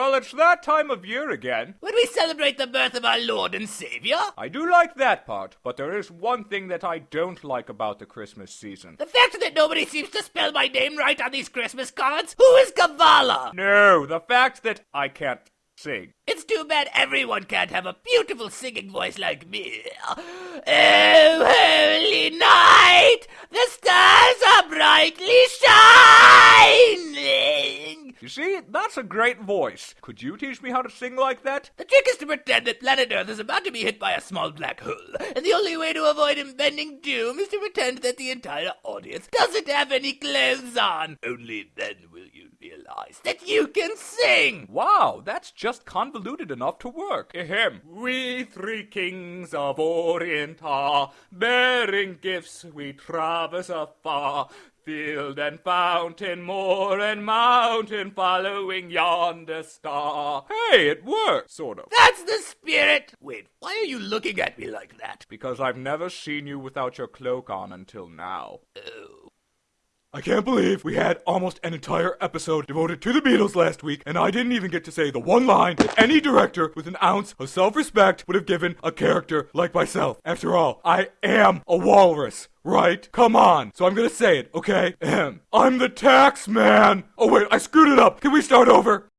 Well, it's that time of year again. When we celebrate the birth of our Lord and Savior? I do like that part, but there is one thing that I don't like about the Christmas season. The fact that nobody seems to spell my name right on these Christmas cards? Who is Kavala? No, the fact that I can't sing. It's too bad everyone can't have a beautiful singing voice like me. Oh, holy night! The stars are brightly shining! You see, that's a great voice. Could you teach me how to sing like that? The trick is to pretend that planet Earth is about to be hit by a small black hole, and the only way to avoid impending doom is to pretend that the entire audience doesn't have any clothes on. Only then that you can sing! Wow, that's just convoluted enough to work. Ahem. We three kings of Orient are, bearing gifts we traverse afar. Field and fountain, moor and mountain, following yonder star. Hey, it worked, sort of. That's the spirit! Wait, why are you looking at me like that? Because I've never seen you without your cloak on until now. Oh. I can't believe we had almost an entire episode devoted to the Beatles last week, and I didn't even get to say the one line that any director with an ounce of self respect would have given a character like myself. After all, I am a walrus, right? Come on. So I'm gonna say it, okay? I'm the tax man. Oh, wait, I screwed it up. Can we start over?